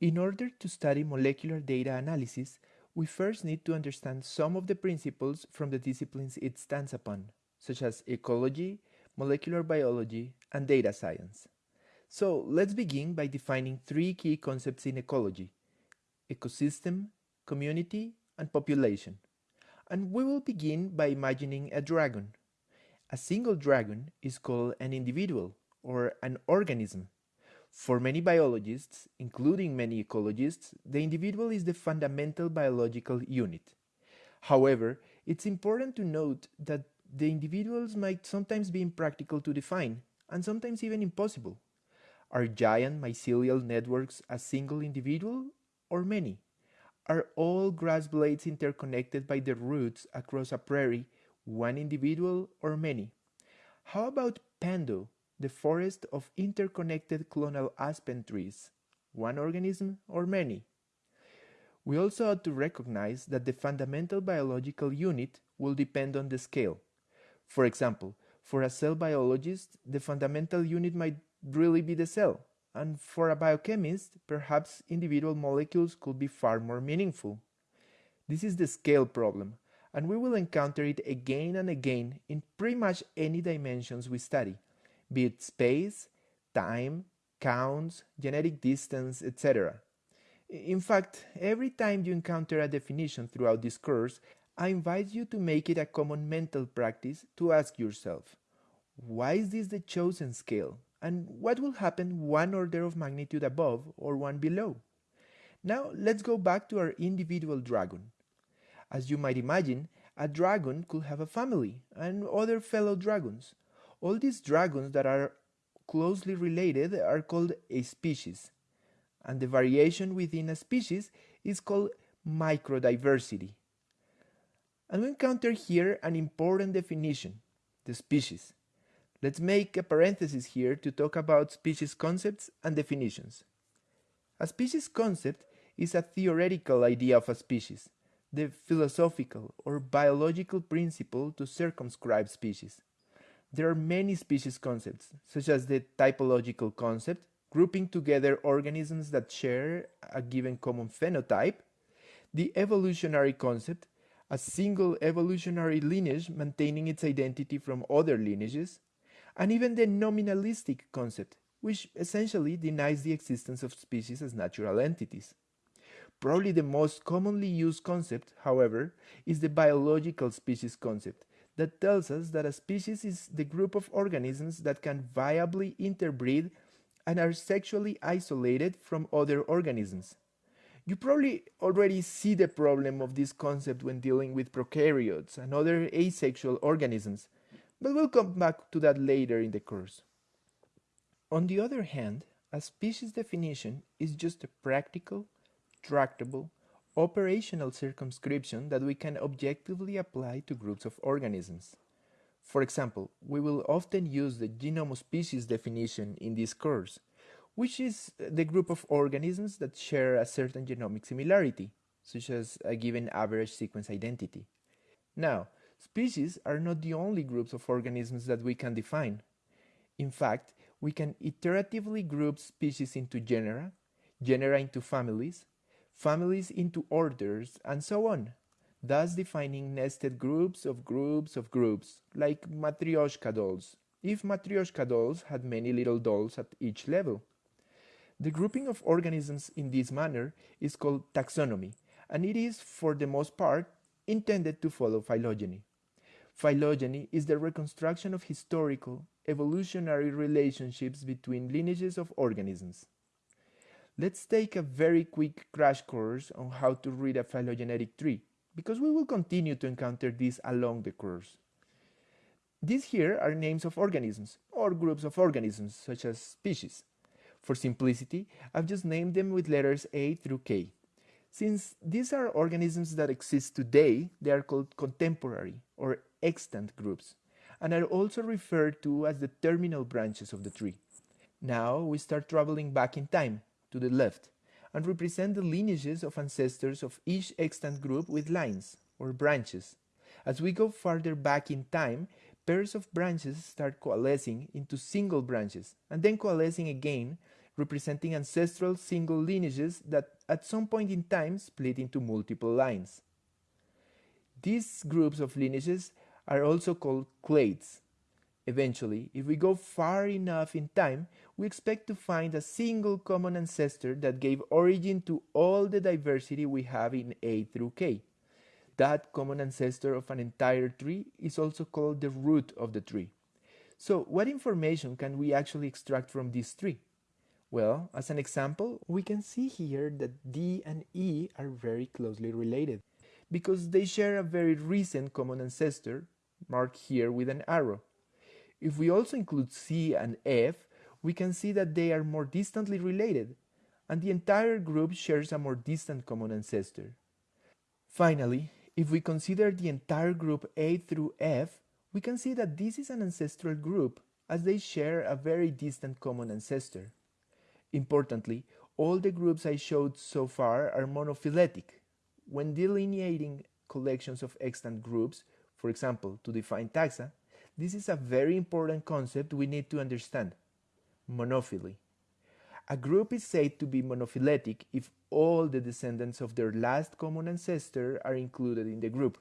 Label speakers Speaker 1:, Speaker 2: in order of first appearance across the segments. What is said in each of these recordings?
Speaker 1: In order to study molecular data analysis, we first need to understand some of the principles from the disciplines it stands upon, such as ecology, molecular biology, and data science. So let's begin by defining three key concepts in ecology, ecosystem, community, and population. And we will begin by imagining a dragon. A single dragon is called an individual or an organism. For many biologists, including many ecologists, the individual is the fundamental biological unit. However, it's important to note that the individuals might sometimes be impractical to define, and sometimes even impossible. Are giant mycelial networks a single individual or many? Are all grass blades interconnected by the roots across a prairie one individual or many? How about Pando, the forest of interconnected clonal aspen trees? One organism or many? We also ought to recognize that the fundamental biological unit will depend on the scale. For example, for a cell biologist, the fundamental unit might really be the cell, and for a biochemist, perhaps individual molecules could be far more meaningful. This is the scale problem, and we will encounter it again and again in pretty much any dimensions we study, be it space, time, counts, genetic distance, etc. In fact, every time you encounter a definition throughout this course, I invite you to make it a common mental practice to ask yourself, why is this the chosen scale? And what will happen one order of magnitude above or one below? Now let's go back to our individual dragon. As you might imagine, a dragon could have a family and other fellow dragons. All these dragons that are closely related are called a species, and the variation within a species is called microdiversity. And we encounter here an important definition, the species. Let's make a parenthesis here to talk about species concepts and definitions. A species concept is a theoretical idea of a species, the philosophical or biological principle to circumscribe species. There are many species concepts, such as the typological concept, grouping together organisms that share a given common phenotype, the evolutionary concept, a single evolutionary lineage maintaining its identity from other lineages, and even the nominalistic concept, which essentially denies the existence of species as natural entities. Probably the most commonly used concept, however, is the biological species concept, that tells us that a species is the group of organisms that can viably interbreed and are sexually isolated from other organisms. You probably already see the problem of this concept when dealing with prokaryotes and other asexual organisms, but we'll come back to that later in the course. On the other hand, a species definition is just a practical, tractable, operational circumscription that we can objectively apply to groups of organisms. For example, we will often use the genome species definition in this course, which is the group of organisms that share a certain genomic similarity, such as a given average sequence identity. Now, species are not the only groups of organisms that we can define. In fact, we can iteratively group species into genera, genera into families, families into orders, and so on, thus defining nested groups of groups of groups, like Matryoshka dolls, if Matryoshka dolls had many little dolls at each level. The grouping of organisms in this manner is called taxonomy, and it is, for the most part, intended to follow phylogeny. Phylogeny is the reconstruction of historical, evolutionary relationships between lineages of organisms. Let's take a very quick crash course on how to read a phylogenetic tree, because we will continue to encounter this along the course. These here are names of organisms, or groups of organisms, such as species. For simplicity, I've just named them with letters A through K. Since these are organisms that exist today, they are called contemporary or extant groups, and are also referred to as the terminal branches of the tree. Now we start traveling back in time, to the left, and represent the lineages of ancestors of each extant group with lines, or branches. As we go farther back in time, pairs of branches start coalescing into single branches, and then coalescing again representing ancestral single lineages that at some point in time split into multiple lines. These groups of lineages are also called clades. Eventually, if we go far enough in time, we expect to find a single common ancestor that gave origin to all the diversity we have in A through K. That common ancestor of an entire tree is also called the root of the tree. So what information can we actually extract from this tree? Well, as an example, we can see here that D and E are very closely related because they share a very recent common ancestor, marked here with an arrow. If we also include C and F, we can see that they are more distantly related, and the entire group shares a more distant common ancestor. Finally, if we consider the entire group A through F, we can see that this is an ancestral group as they share a very distant common ancestor. Importantly, all the groups I showed so far are monophyletic, when delineating collections of extant groups, for example, to define taxa, this is a very important concept we need to understand monophyly. A group is said to be monophyletic if all the descendants of their last common ancestor are included in the group.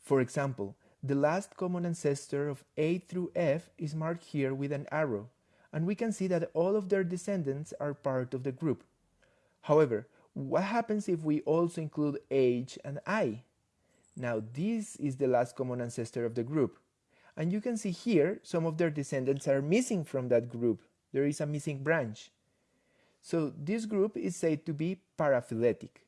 Speaker 1: For example, the last common ancestor of A through F is marked here with an arrow, and we can see that all of their descendants are part of the group. However, what happens if we also include H and I? Now this is the last common ancestor of the group. And you can see here some of their descendants are missing from that group. There is a missing branch. So this group is said to be paraphyletic.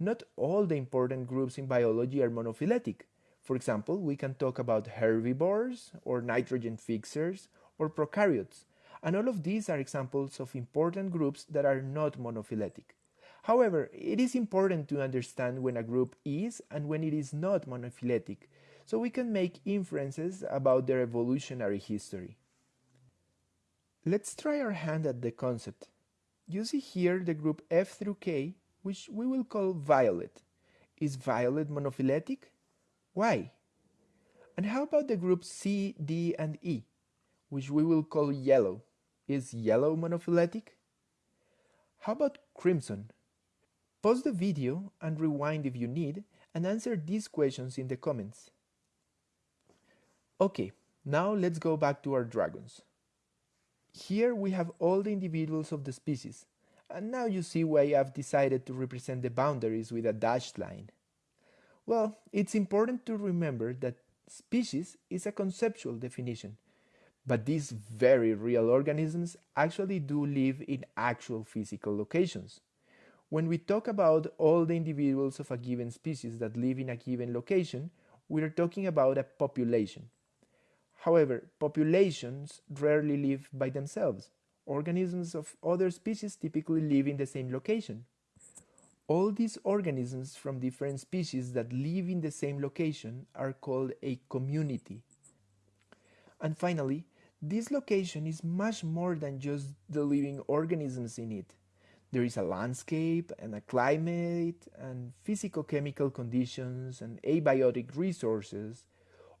Speaker 1: Not all the important groups in biology are monophyletic. For example, we can talk about herbivores or nitrogen fixers or prokaryotes. And all of these are examples of important groups that are not monophyletic. However, it is important to understand when a group is and when it is not monophyletic, so we can make inferences about their evolutionary history. Let's try our hand at the concept. You see here the group F through K, which we will call violet. Is violet monophyletic? Why? And how about the groups C, D, and E, which we will call yellow? Is yellow monophyletic? How about crimson? Pause the video and rewind if you need and answer these questions in the comments. Okay, now let's go back to our dragons. Here we have all the individuals of the species, and now you see why I've decided to represent the boundaries with a dashed line. Well, it's important to remember that species is a conceptual definition, but these very real organisms actually do live in actual physical locations. When we talk about all the individuals of a given species that live in a given location, we are talking about a population. However, populations rarely live by themselves. Organisms of other species typically live in the same location. All these organisms from different species that live in the same location are called a community. And finally, this location is much more than just the living organisms in it. There is a landscape and a climate and physico-chemical conditions and abiotic resources.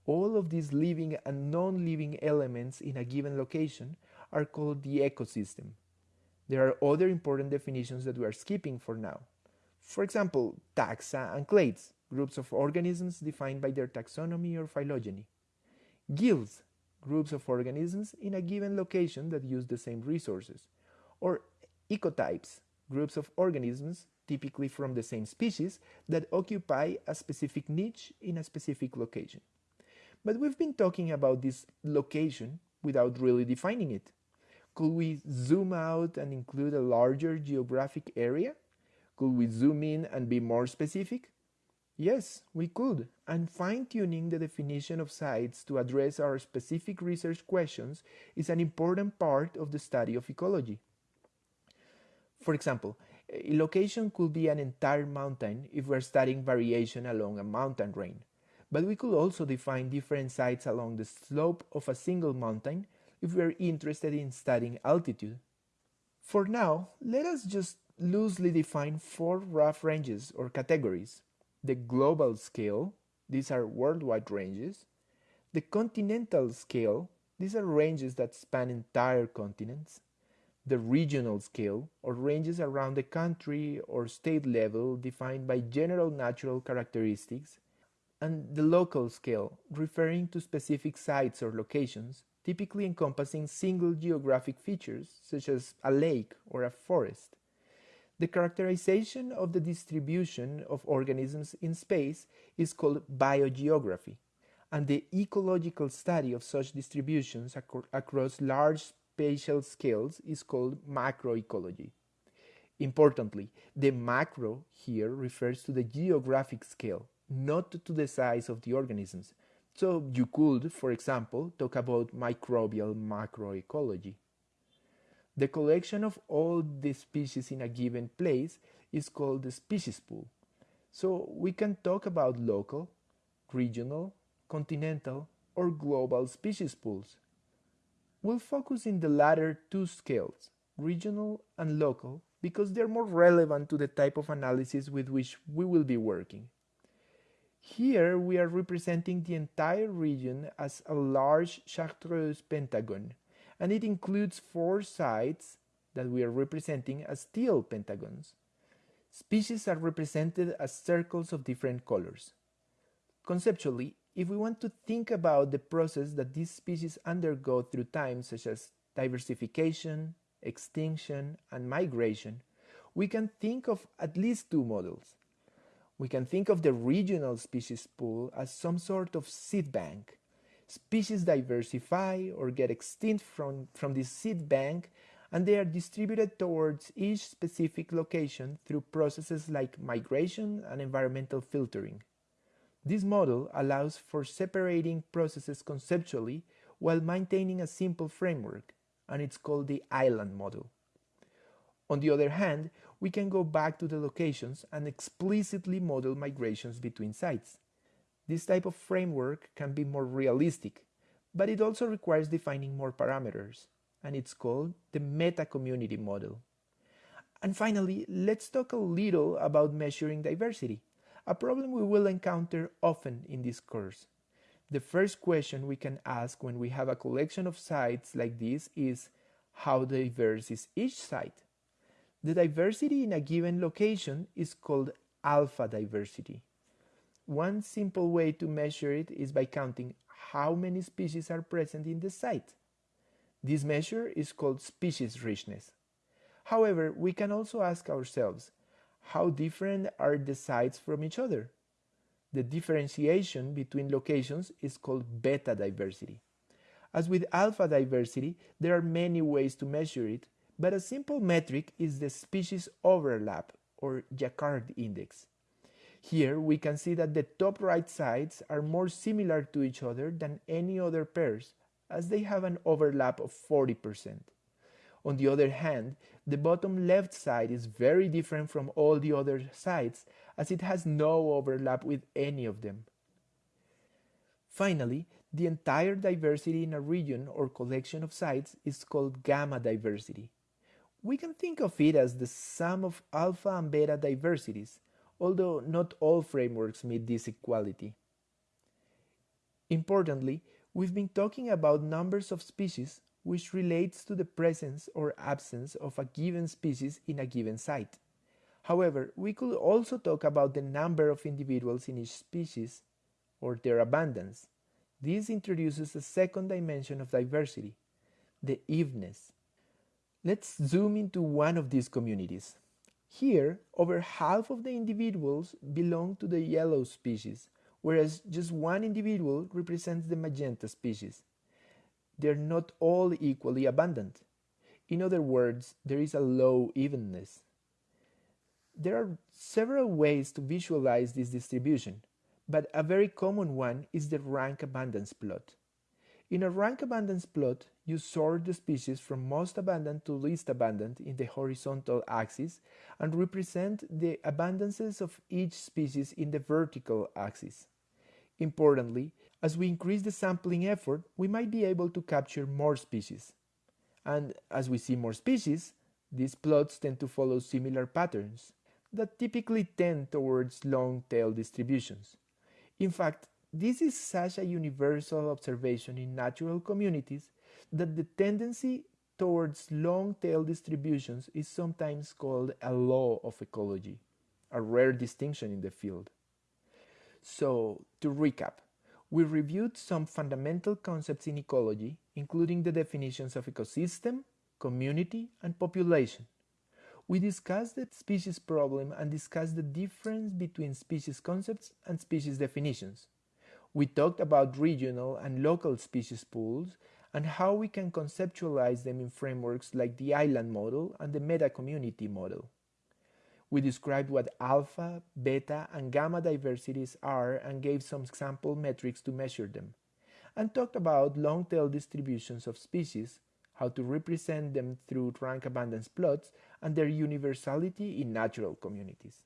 Speaker 1: All of these living and non-living elements in a given location are called the ecosystem. There are other important definitions that we are skipping for now. For example, taxa and clades, groups of organisms defined by their taxonomy or phylogeny. Guilds, groups of organisms in a given location that use the same resources. Or ecotypes, groups of organisms, typically from the same species, that occupy a specific niche in a specific location. But we've been talking about this location without really defining it. Could we zoom out and include a larger geographic area? Could we zoom in and be more specific? Yes, we could, and fine-tuning the definition of sites to address our specific research questions is an important part of the study of ecology. For example, a location could be an entire mountain if we're studying variation along a mountain range. But we could also define different sites along the slope of a single mountain if we're interested in studying altitude. For now, let us just loosely define four rough ranges or categories. The global scale, these are worldwide ranges. The continental scale, these are ranges that span entire continents the regional scale, or ranges around the country or state level defined by general natural characteristics, and the local scale, referring to specific sites or locations, typically encompassing single geographic features such as a lake or a forest. The characterization of the distribution of organisms in space is called biogeography, and the ecological study of such distributions ac across large spatial scales is called macroecology. Importantly, the macro here refers to the geographic scale, not to the size of the organisms. So you could, for example, talk about microbial macroecology. The collection of all the species in a given place is called the species pool. So we can talk about local, regional, continental, or global species pools. We'll focus in the latter two scales, regional and local, because they're more relevant to the type of analysis with which we will be working. Here we are representing the entire region as a large chartreuse pentagon, and it includes four sites that we are representing as teal pentagons. Species are represented as circles of different colors. Conceptually, if we want to think about the process that these species undergo through time, such as diversification, extinction, and migration, we can think of at least two models. We can think of the regional species pool as some sort of seed bank. Species diversify or get extinct from, from this seed bank and they are distributed towards each specific location through processes like migration and environmental filtering. This model allows for separating processes conceptually while maintaining a simple framework, and it's called the island model. On the other hand, we can go back to the locations and explicitly model migrations between sites. This type of framework can be more realistic, but it also requires defining more parameters, and it's called the meta-community model. And finally, let's talk a little about measuring diversity, a problem we will encounter often in this course. The first question we can ask when we have a collection of sites like this is, how diverse is each site? The diversity in a given location is called alpha diversity. One simple way to measure it is by counting how many species are present in the site. This measure is called species richness. However, we can also ask ourselves, how different are the sites from each other? The differentiation between locations is called beta diversity. As with alpha diversity, there are many ways to measure it, but a simple metric is the species overlap or Jaccard index. Here we can see that the top right sides are more similar to each other than any other pairs as they have an overlap of 40%. On the other hand, the bottom left side is very different from all the other sides as it has no overlap with any of them. Finally, the entire diversity in a region or collection of sites is called gamma diversity. We can think of it as the sum of alpha and beta diversities, although not all frameworks meet this equality. Importantly, we've been talking about numbers of species which relates to the presence or absence of a given species in a given site. However, we could also talk about the number of individuals in each species or their abundance. This introduces a second dimension of diversity, the evenness. Let's zoom into one of these communities. Here, over half of the individuals belong to the yellow species, whereas just one individual represents the magenta species. They're not all equally abundant. In other words, there is a low evenness. There are several ways to visualize this distribution, but a very common one is the rank abundance plot. In a rank abundance plot, you sort the species from most abundant to least abundant in the horizontal axis and represent the abundances of each species in the vertical axis. Importantly, as we increase the sampling effort, we might be able to capture more species. And as we see more species, these plots tend to follow similar patterns that typically tend towards long-tail distributions. In fact, this is such a universal observation in natural communities that the tendency towards long-tail distributions is sometimes called a law of ecology, a rare distinction in the field. So, to recap, we reviewed some fundamental concepts in ecology, including the definitions of ecosystem, community, and population. We discussed the species problem and discussed the difference between species concepts and species definitions. We talked about regional and local species pools and how we can conceptualize them in frameworks like the island model and the meta-community model. We described what alpha, beta, and gamma diversities are and gave some sample metrics to measure them, and talked about long-tail distributions of species, how to represent them through rank abundance plots, and their universality in natural communities.